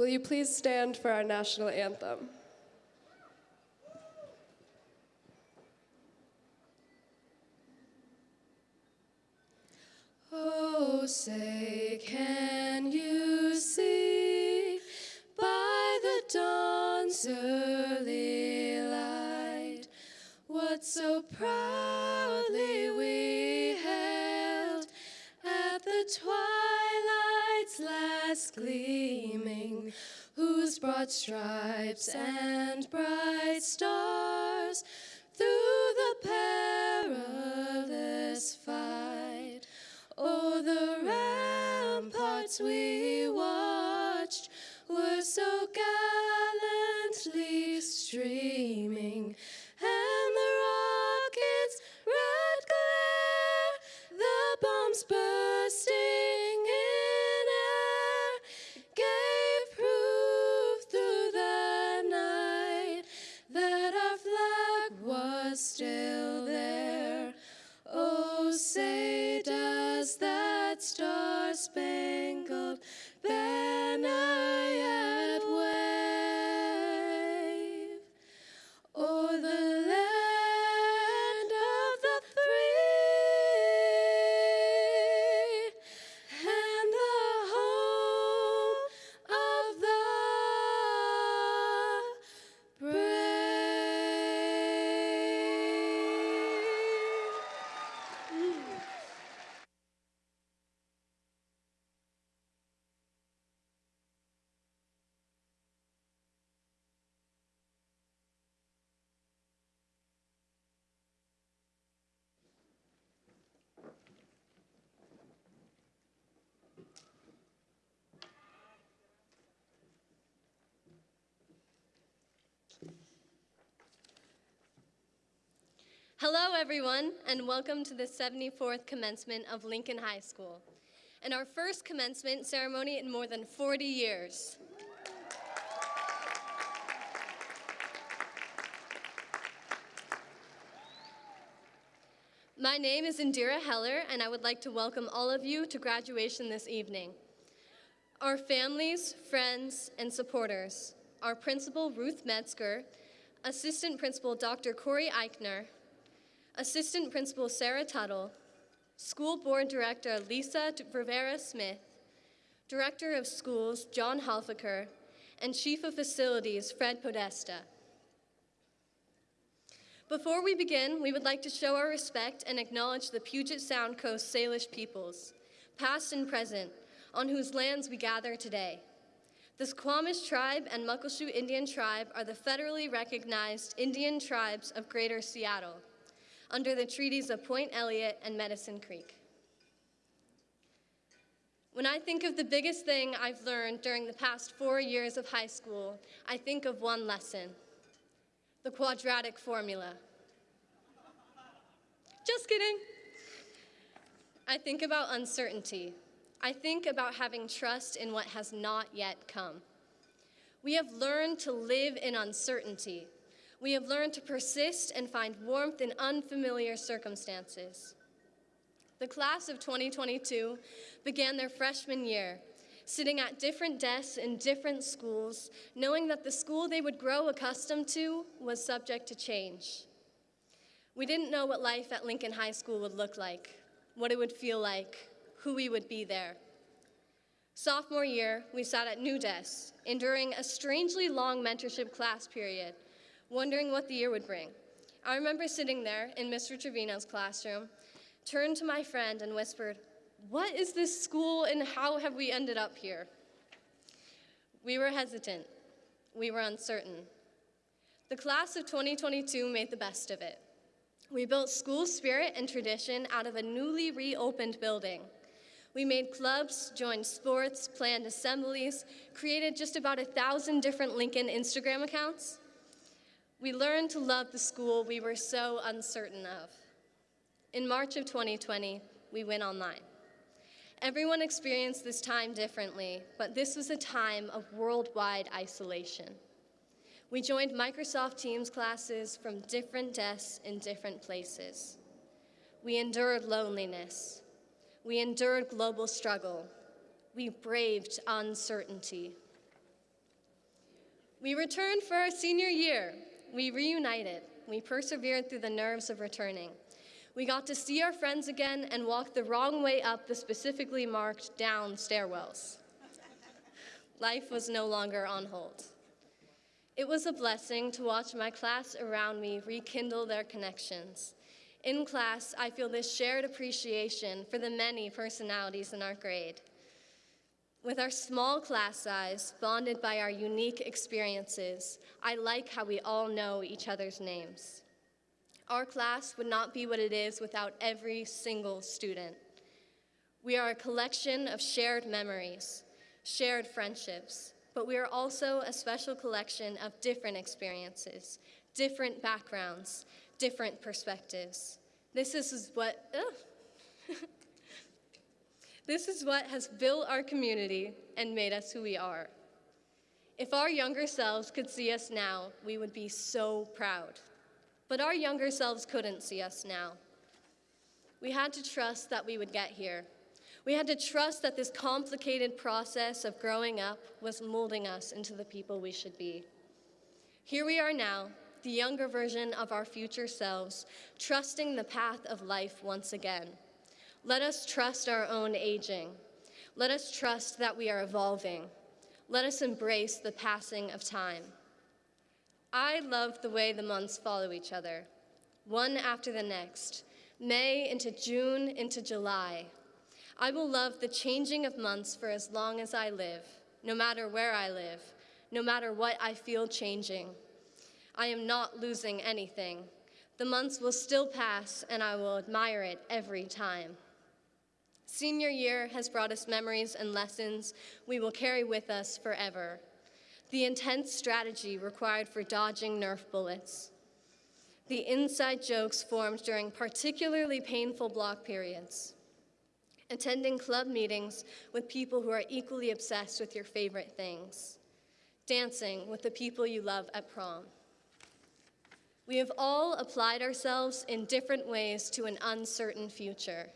Will you please stand for our national anthem? Oh, say, can you see by the dawn's early light what so proudly we held at the twilight's last broad stripes and bright stars Hello, everyone, and welcome to the 74th commencement of Lincoln High School, and our first commencement ceremony in more than 40 years. My name is Indira Heller, and I would like to welcome all of you to graduation this evening. Our families, friends, and supporters, our principal Ruth Medsker, assistant principal Dr. Corey Eichner, assistant principal Sarah Tuttle, school board director Lisa Rivera Smith, director of schools John Halfaker, and chief of facilities Fred Podesta. Before we begin, we would like to show our respect and acknowledge the Puget Sound Coast Salish peoples, past and present, on whose lands we gather today. The Suquamish tribe and Muckleshoot Indian tribe are the federally recognized Indian tribes of Greater Seattle under the treaties of Point Elliott and Medicine Creek. When I think of the biggest thing I've learned during the past four years of high school, I think of one lesson the quadratic formula. Just kidding. I think about uncertainty. I think about having trust in what has not yet come. We have learned to live in uncertainty. We have learned to persist and find warmth in unfamiliar circumstances. The class of 2022 began their freshman year, sitting at different desks in different schools, knowing that the school they would grow accustomed to was subject to change. We didn't know what life at Lincoln High School would look like, what it would feel like, who we would be there. Sophomore year, we sat at new desks, enduring a strangely long mentorship class period, wondering what the year would bring. I remember sitting there in Mr. Trevino's classroom, turned to my friend and whispered, What is this school and how have we ended up here? We were hesitant. We were uncertain. The class of 2022 made the best of it. We built school spirit and tradition out of a newly reopened building. We made clubs, joined sports, planned assemblies, created just about a thousand different Lincoln Instagram accounts. We learned to love the school we were so uncertain of. In March of 2020, we went online. Everyone experienced this time differently, but this was a time of worldwide isolation. We joined Microsoft Teams classes from different desks in different places. We endured loneliness. We endured global struggle. We braved uncertainty. We returned for our senior year. We reunited. We persevered through the nerves of returning. We got to see our friends again and walk the wrong way up the specifically marked down stairwells. Life was no longer on hold. It was a blessing to watch my class around me rekindle their connections. In class, I feel this shared appreciation for the many personalities in our grade. With our small class size, bonded by our unique experiences, I like how we all know each other's names. Our class would not be what it is without every single student. We are a collection of shared memories, shared friendships, but we are also a special collection of different experiences, different backgrounds, different perspectives. This is what. this is what has built our community and made us who we are. If our younger selves could see us now, we would be so proud. But our younger selves couldn't see us now. We had to trust that we would get here. We had to trust that this complicated process of growing up was molding us into the people we should be. Here we are now, the younger version of our future selves, trusting the path of life once again. Let us trust our own aging. Let us trust that we are evolving. Let us embrace the passing of time. I love the way the months follow each other, one after the next, May into June into July. I will love the changing of months for as long as I live, no matter where I live, no matter what I feel changing. I am not losing anything. The months will still pass, and I will admire it every time. Senior year has brought us memories and lessons we will carry with us forever. The intense strategy required for dodging Nerf bullets. The inside jokes formed during particularly painful block periods. Attending club meetings with people who are equally obsessed with your favorite things. Dancing with the people you love at prom. We have all applied ourselves in different ways to an uncertain future.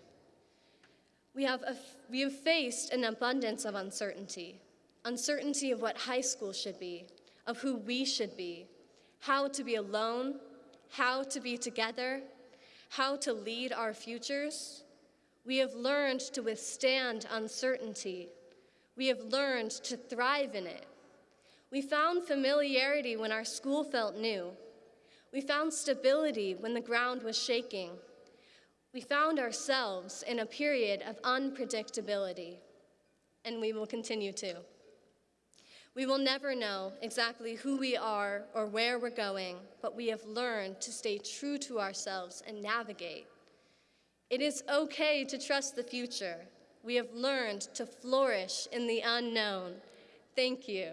We have, a, we have faced an abundance of uncertainty uncertainty of what high school should be, of who we should be, how to be alone, how to be together, how to lead our futures. We have learned to withstand uncertainty. We have learned to thrive in it. We found familiarity when our school felt new. We found stability when the ground was shaking. We found ourselves in a period of unpredictability, and we will continue to. We will never know exactly who we are or where we're going, but we have learned to stay true to ourselves and navigate. It is okay to trust the future. We have learned to flourish in the unknown. Thank you.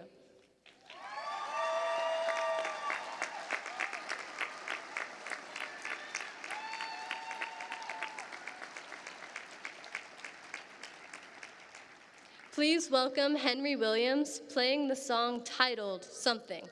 Please welcome Henry Williams playing the song titled Something.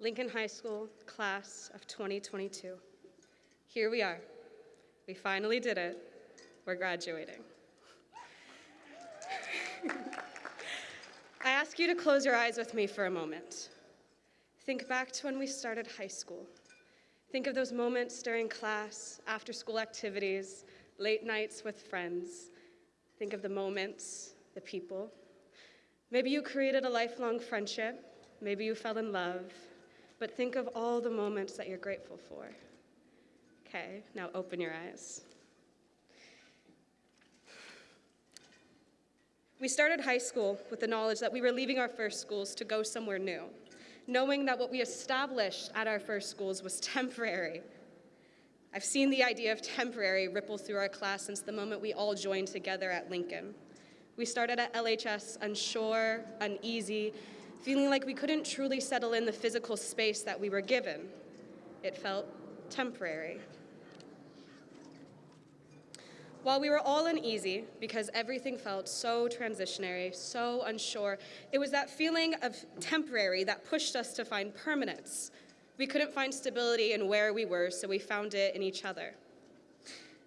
Lincoln High School, class of 2022. Here we are. We finally did it. We're graduating. I ask you to close your eyes with me for a moment. Think back to when we started high school. Think of those moments during class, after school activities, late nights with friends. Think of the moments, the people. Maybe you created a lifelong friendship. Maybe you fell in love. But think of all the moments that you're grateful for. Okay, now open your eyes. We started high school with the knowledge that we were leaving our first schools to go somewhere new, knowing that what we established at our first schools was temporary. I've seen the idea of temporary ripple through our class since the moment we all joined together at Lincoln. We started at LHS unsure, uneasy, feeling like we couldn't truly settle in the physical space that we were given. It felt temporary. While we were all uneasy because everything felt so transitionary, so unsure, it was that feeling of temporary that pushed us to find permanence. We couldn't find stability in where we were, so we found it in each other.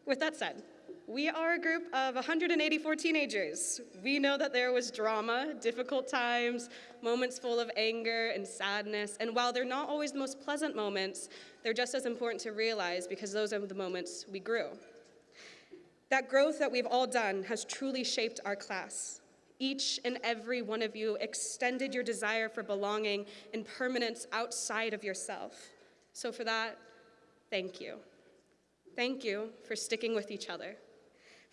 With that said, we are a group of 184 teenagers. We know that there was drama, difficult times, moments full of anger and sadness, and while they're not always the most pleasant moments, they're just as important to realize because those are the moments we grew. That growth that we've all done has truly shaped our class. Each and every one of you extended your desire for belonging and permanence outside of yourself. So, for that, thank you. Thank you for sticking with each other,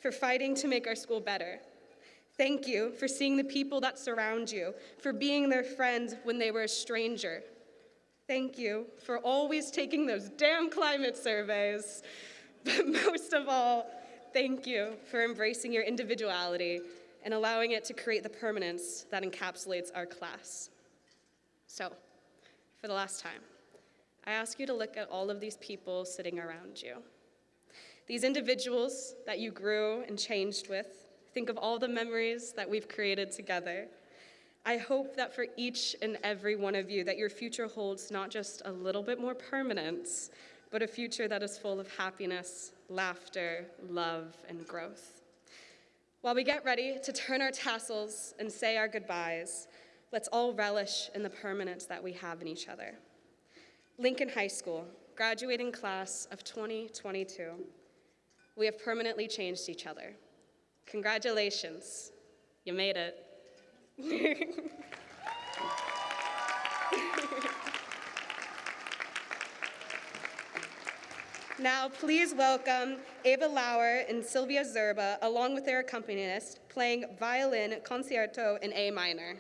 for fighting to make our school better. Thank you for seeing the people that surround you, for being their friend when they were a stranger. Thank you for always taking those damn climate surveys. But most of all, thank you for embracing your individuality and allowing it to create the permanence that encapsulates our class. So, for the last time, I ask you to look at all of these people sitting around you. These individuals that you grew and changed with, think of all the memories that we've created together. I hope that for each and every one of you that your future holds not just a little bit more permanence, but a future that is full of happiness, laughter, love, and growth. While we get ready to turn our tassels and say our goodbyes, let's all relish in the permanence that we have in each other. Lincoln High School, graduating class of 2022, we have permanently changed each other. Congratulations, you made it. Now, please welcome Ava Lauer and Sylvia Zerba, along with their accompanist, playing violin concerto in A minor.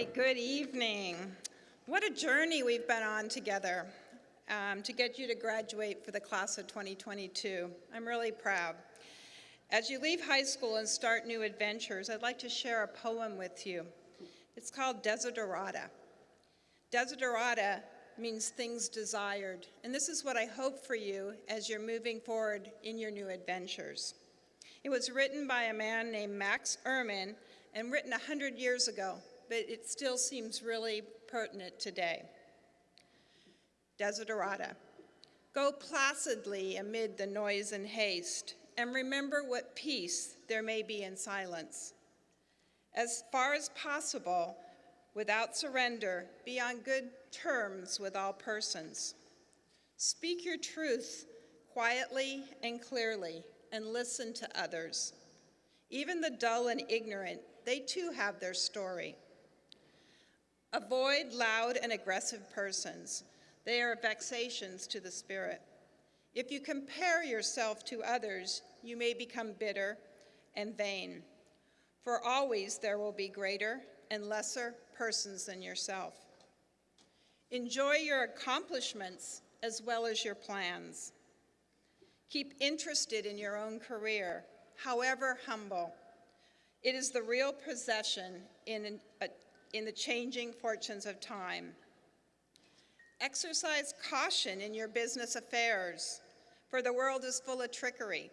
Right, good evening. What a journey we've been on together um, to get you to graduate for the class of 2022. I'm really proud. As you leave high school and start new adventures, I'd like to share a poem with you. It's called Desiderata. Desiderata means things desired, and this is what I hope for you as you're moving forward in your new adventures. It was written by a man named Max Ehrmann and written 100 years ago, but it still seems really pertinent today. Desiderata. Go placidly amid the noise and haste, and remember what peace there may be in silence. As far as possible, without surrender, be on good terms with all persons. Speak your truth quietly and clearly, and listen to others. Even the dull and ignorant, they too have their story. Avoid loud and aggressive persons. They are vexations to the spirit. If you compare yourself to others, you may become bitter and vain. For always there will be greater and lesser persons than yourself. Enjoy your accomplishments as well as your plans. Keep interested in your own career, however humble. It is the real possession in, in the changing fortunes of time. Exercise caution in your business affairs, for the world is full of trickery.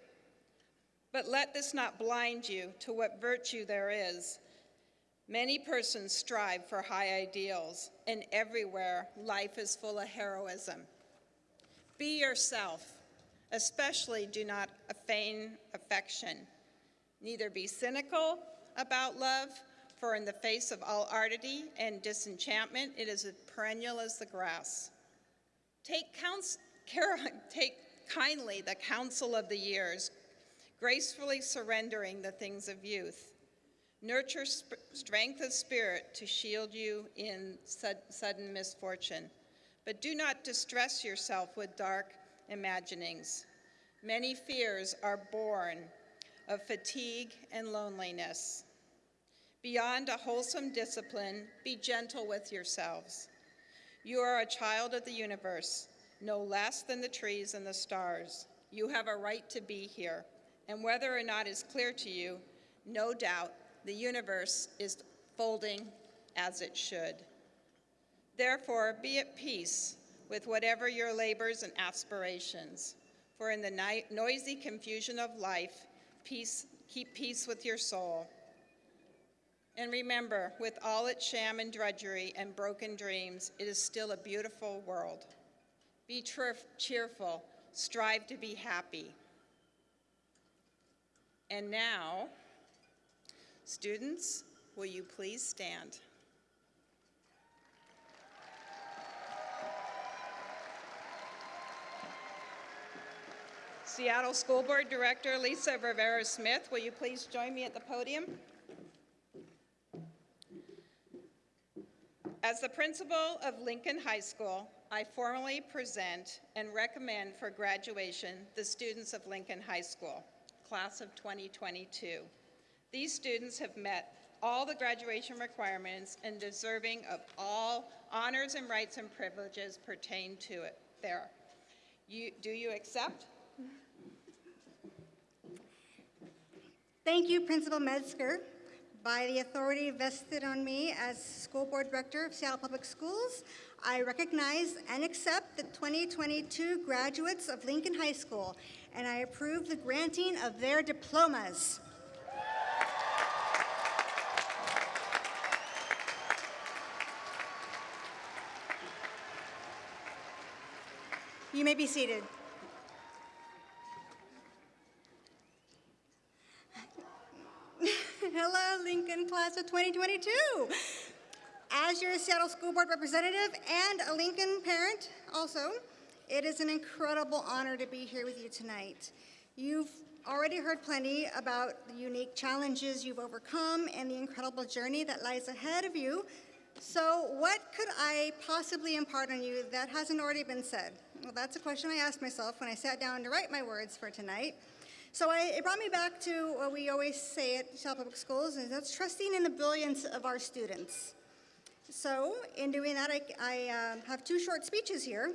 But let this not blind you to what virtue there is. Many persons strive for high ideals, and everywhere life is full of heroism. Be yourself, especially do not feign affection. Neither be cynical about love, for in the face of all ardity and disenchantment, it is as perennial as the grass. Take, counsel, care, take kindly the counsel of the years, gracefully surrendering the things of youth. Nurture strength of spirit to shield you in sud sudden misfortune. But do not distress yourself with dark imaginings. Many fears are born of fatigue and loneliness. Beyond a wholesome discipline, be gentle with yourselves. You are a child of the universe, no less than the trees and the stars. You have a right to be here, and whether or not is clear to you, no doubt the universe is folding as it should. Therefore, be at peace with whatever your labors and aspirations, for in the noisy confusion of life, peace, keep peace with your soul. And remember, with all its sham and drudgery and broken dreams, it is still a beautiful world. Be cheerful, strive to be happy. And now, students, will you please stand? Seattle School Board Director Lisa Rivera Smith, will you please join me at the podium? As the principal of Lincoln High School, I formally present and recommend for graduation the students of Lincoln High School, class of 2022. These students have met all the graduation requirements and deserving of all honors and rights and privileges pertain to it there. You, do you accept? Thank you, Principal Medsker. By the authority vested on me as School Board Director of Seattle Public Schools, I recognize and accept the 2022 graduates of Lincoln High School, and I approve the granting of their diplomas. You may be seated. Hello, Lincoln Class of 2022. As your Seattle School Board representative and a Lincoln parent also, it is an incredible honor to be here with you tonight. You've already heard plenty about the unique challenges you've overcome and the incredible journey that lies ahead of you. So what could I possibly impart on you that hasn't already been said? Well, that's a question I asked myself when I sat down to write my words for tonight. So I, it brought me back to what we always say at Seattle Public Schools, and that's trusting in the brilliance of our students. So, in doing that, I, I um, have two short speeches here.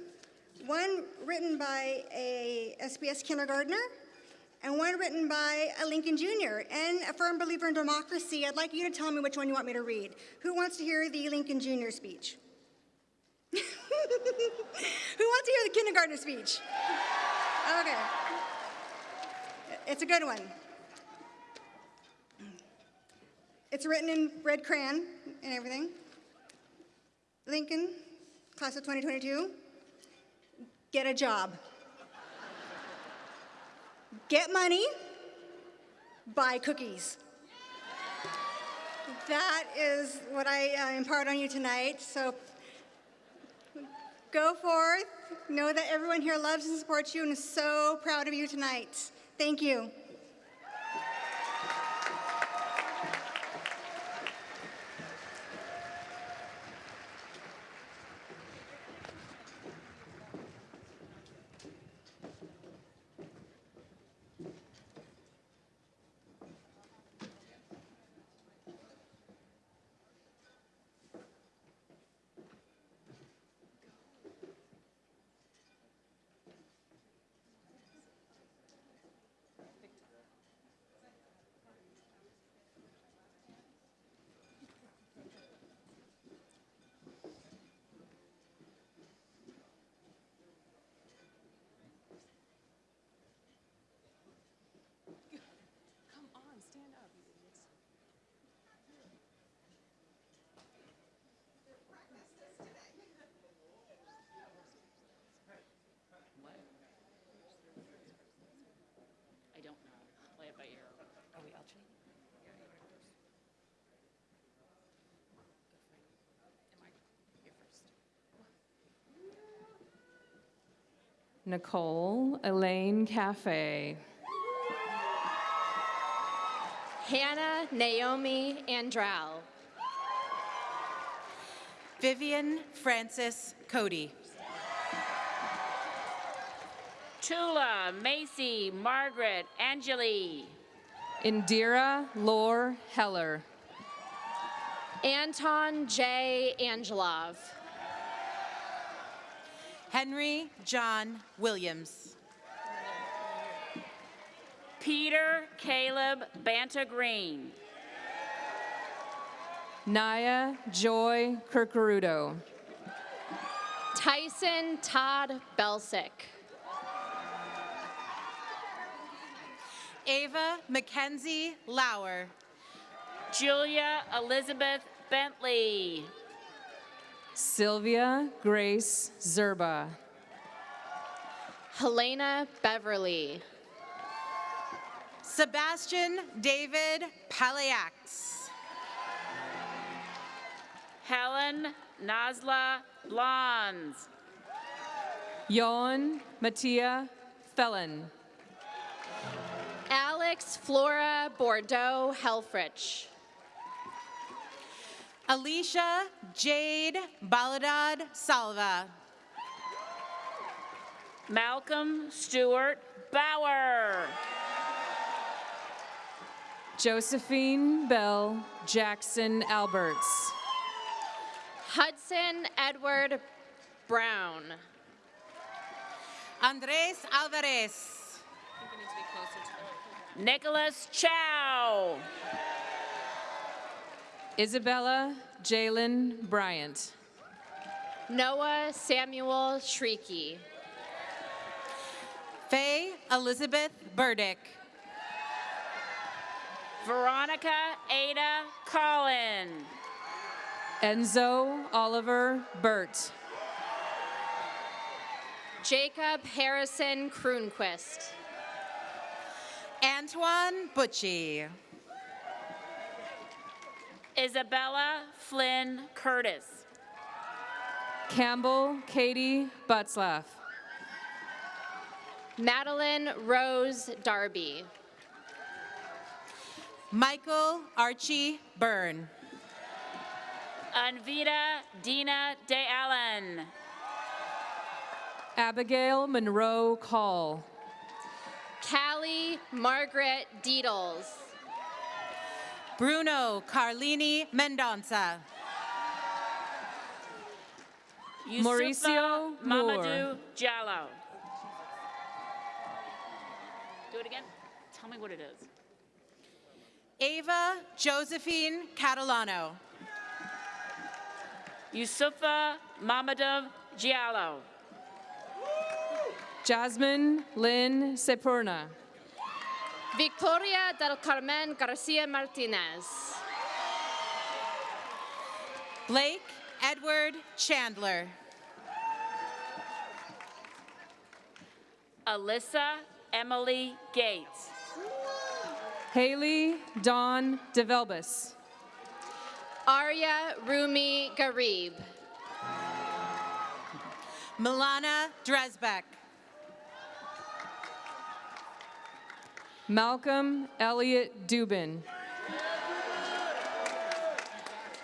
One written by a SPS kindergartner, and one written by a Lincoln Jr. And a firm believer in democracy. I'd like you to tell me which one you want me to read. Who wants to hear the Lincoln Jr. speech? Who wants to hear the kindergartner speech? Okay. It's a good one. It's written in red crayon and everything. Lincoln, class of 2022, get a job. Get money, buy cookies. That is what I uh, impart on you tonight. So go forth. Know that everyone here loves and supports you and is so proud of you tonight. Thank you. Nicole Elaine Cafe. Hannah Naomi Andral. Vivian Francis Cody. Tula, Macy, Margaret, Angeli. Indira Lore Heller. Anton J. Angelov. Henry John Williams. Peter Caleb Banta Green. Naya Joy Kirkarudo. Tyson Todd Belsick. Ava Mackenzie Lauer. Julia Elizabeth Bentley. Sylvia Grace Zerba. Helena Beverly. Sebastian David Palayax. Helen Nazla Blondes. Yon Mattia Felon. Alex Flora Bordeaux Helfrich. Alicia Jade Baladad Salva. Malcolm Stewart Bauer. Josephine Bell Jackson Alberts. Hudson Edward Brown. Andres Alvarez. Nicholas Chow. Isabella Jalen Bryant. Noah Samuel Shrieky. Faye Elizabeth Burdick. Veronica Ada Collin. Enzo Oliver Burt. Jacob Harrison Kroonquist. Antoine Butchie. Isabella Flynn Curtis. Campbell Katie Butzlaff. Madeline Rose Darby. Michael Archie Byrne. Anvita Dina De Allen. Abigail Monroe Call. Callie Margaret Deedles. Bruno Carlini Mendonça. Yusufa Mauricio. Mamadou Jallo. Do it again. Tell me what it is. Ava Josephine Catalano. Yusufa Mamadou Giallo. Jasmine Lynn Sepurna. Victoria del Carmen Garcia Martinez. Blake Edward Chandler. Alyssa Emily Gates. Haley Dawn DeVelbus. Arya Rumi Garib. Milana Dresbeck. Malcolm Elliot Dubin.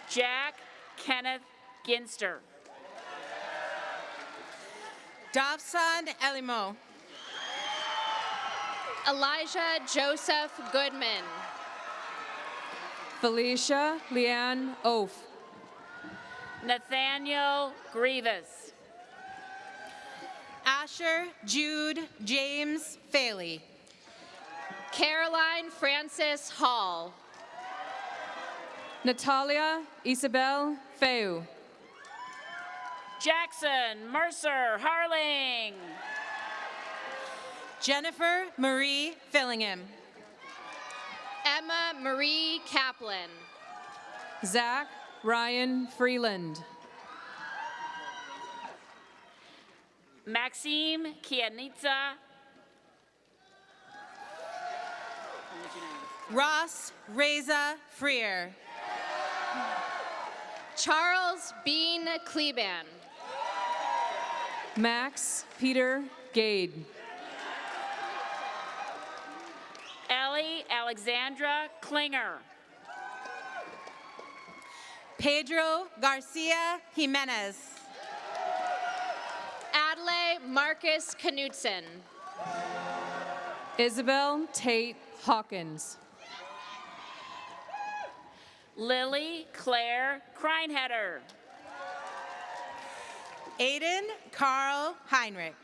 Jack Kenneth Ginster. Davsan Elimo. Elijah Joseph Goodman. Felicia Leanne Oaf. Nathaniel Grievous. Asher Jude James Faley. Caroline Francis Hall. Natalia Isabel Feu. Jackson Mercer Harling. Jennifer Marie Fillingham. Emma Marie Kaplan. Zach Ryan Freeland. Maxime Kianitsa. Ross Reza Freer. Charles Bean Kleban. Max Peter Gade. Ellie Alexandra Klinger. Pedro Garcia Jimenez. Adlai Marcus Knudsen. Isabel Tate Hawkins. Lily Claire Kreinheader. Aiden Carl Heinrich.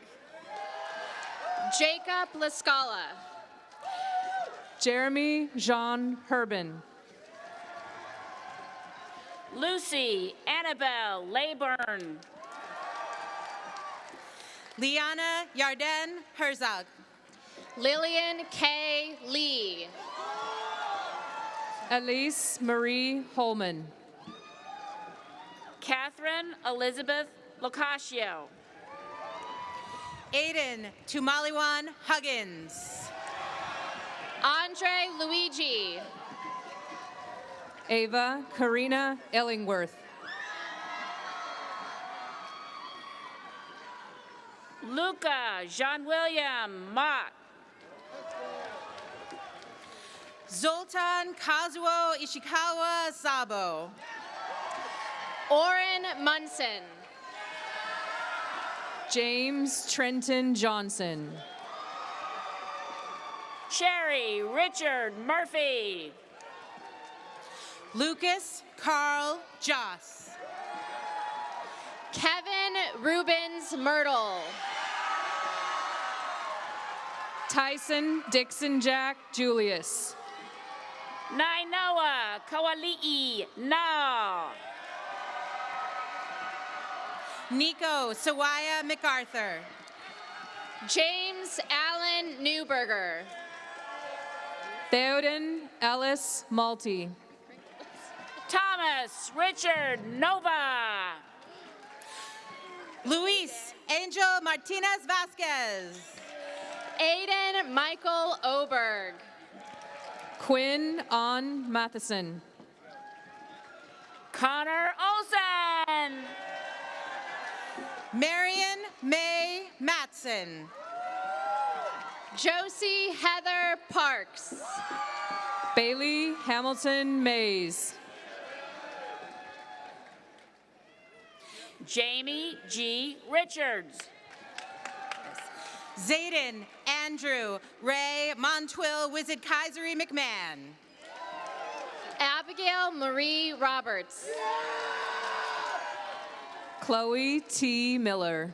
Jacob Lascala. Jeremy Jean Herbin. Lucy Annabelle Layburn. Liana Yarden Herzog. Lillian K. Lee. Elise Marie Holman. Catherine Elizabeth Locascio. Aiden Tumaliwan Huggins. Andre Luigi. Ava Karina Ellingworth. Luca Jean William Mott. Zoltan Kazuo Ishikawa Sabo. Orrin Munson. James Trenton Johnson. Sherry Richard Murphy. Lucas Carl Joss. Kevin Rubens Myrtle. Tyson Dixon Jack Julius. Nainoa Kawali'i Na. Nico Sawaya MacArthur. James Allen Newberger. Theoden Ellis Malty. Thomas Richard Nova. Luis Angel Martinez Vasquez. Aiden Michael Oberg. Quinn On Matheson. Connor Olson. Marion May Matson. Josie Heather Parks. Bailey Hamilton Mays. Jamie G. Richards. Zayden Andrew Ray Montwill Wizard Kaisery McMahon. Abigail Marie Roberts. Chloe T. Miller.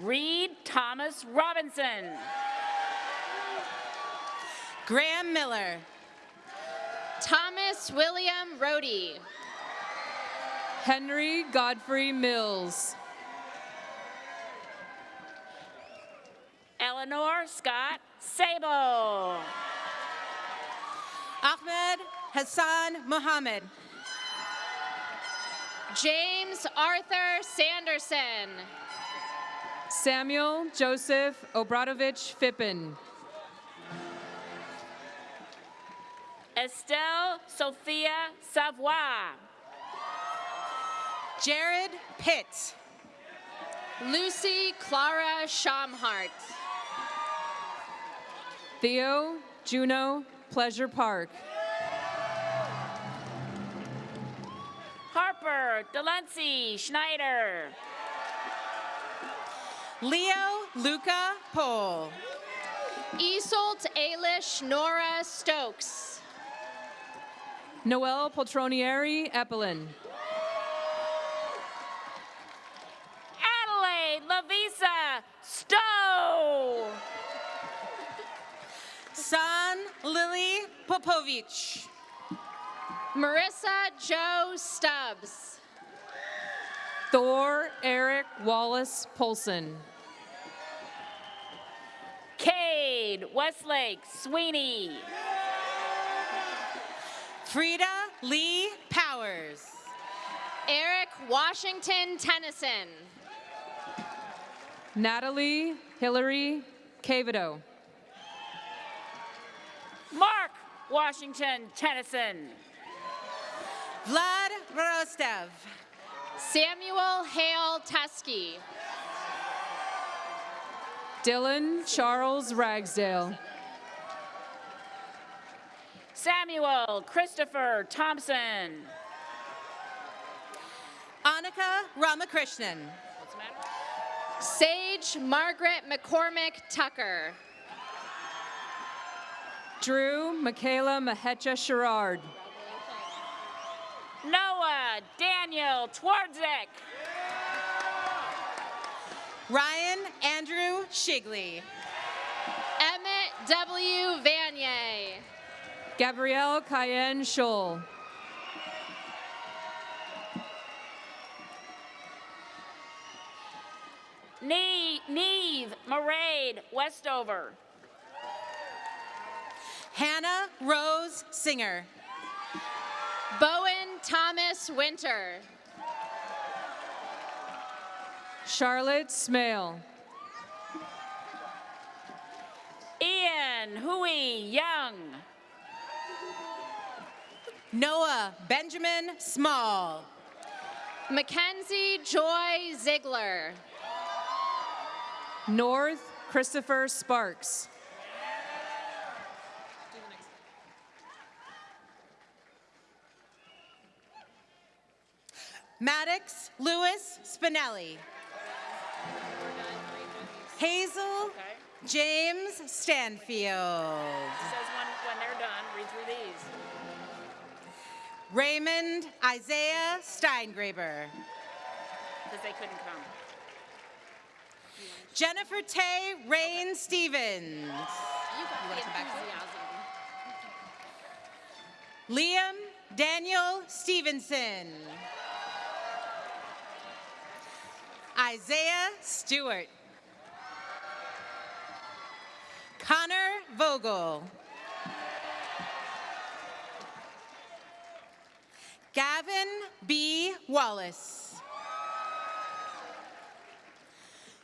Reed Thomas Robinson. Graham Miller. Thomas William Rohde. Henry Godfrey Mills. Eleanor Scott Sable. Ahmed Hassan Mohammed. James Arthur Sanderson. Samuel Joseph Obradovich Fippen. Estelle Sophia Savoy. Jared Pitt. Lucy Clara Schaumhart. Theo Juno Pleasure Park. Harper Delancey Schneider. Leo Luca Pohl. Isolt Ailish Nora Stokes. Noel Poltronieri Eppelin. Adelaide Lavisa Stowe. San Lily Popovich. Marissa Joe Stubbs. Thor Eric Wallace Polson. Cade Westlake Sweeney. Frida Lee Powers. Eric Washington Tennyson. Natalie Hillary Cavido. Washington Tennyson. Vlad Rostev. Samuel Hale Tusky. Dylan Charles Ragsdale. Samuel Christopher Thompson. Annika Ramakrishnan. What's? Sage Margaret McCormick Tucker. Drew Michaela Mahecha Sherrard. Noah Daniel Twardzik. Ryan Andrew Shigley. Emmett W. Vanier. Gabrielle Cayenne Scholl. Nee, Neve Marade Westover. Hannah Rose Singer. Bowen Thomas Winter. Charlotte Smale. Ian Hui Young. Noah Benjamin Small. Mackenzie Joy Ziegler. North Christopher Sparks. Maddox Lewis Spinelli. Hazel James Stanfield. Says when, when they're done, read through these. Raymond Isaiah Steingraber. Because they couldn't come. Jennifer Tay Rain Stevens. Got the. Liam Daniel Stevenson. Isaiah Stewart. Connor Vogel. Gavin B. Wallace.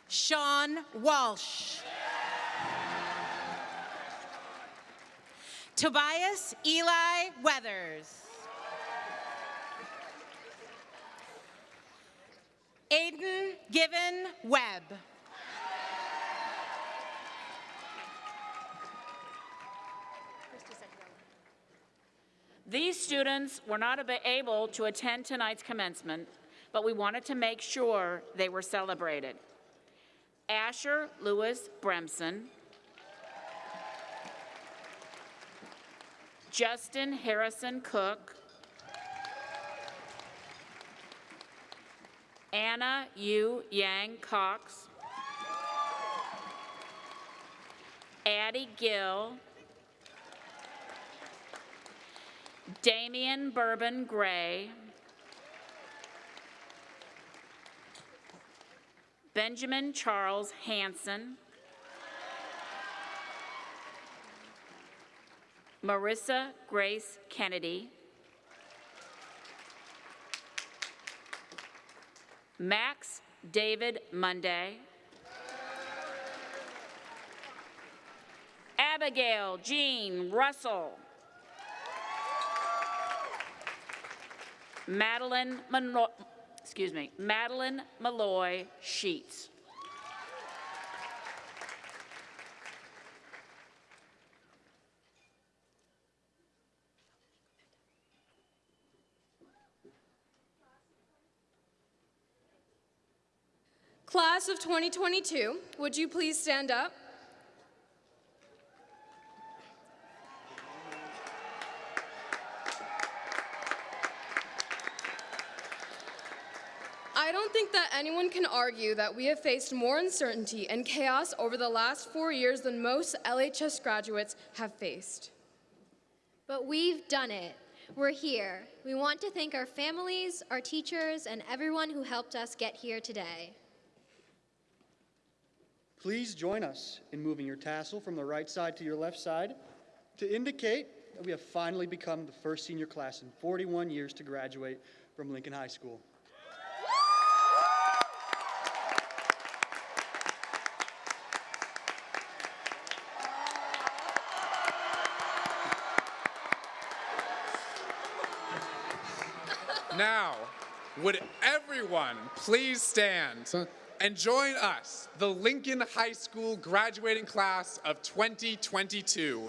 Sean Walsh. Tobias Eli Weathers. Aiden Given Webb. These students were not able to attend tonight's commencement, but we wanted to make sure they were celebrated. Asher Lewis Bremson, Justin Harrison Cook, Anna Yu Yang Cox. Addie Gill. Damian Bourbon Gray. Benjamin Charles Hanson. Marissa Grace Kennedy. Max David Monday. Abigail Jean Russell. Madeline excuse me, Madeline Malloy Sheets. Class of 2022, would you please stand up? I don't think that anyone can argue that we have faced more uncertainty and chaos over the last four years than most LHS graduates have faced. But we've done it. We're here. We want to thank our families, our teachers, and everyone who helped us get here today. Please join us in moving your tassel from the right side to your left side to indicate that we have finally become the first senior class in 41 years to graduate from Lincoln High School. Now, would everyone please stand and join us, the Lincoln High School graduating class of 2022,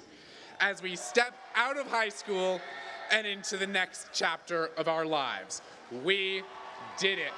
as we step out of high school and into the next chapter of our lives. We did it.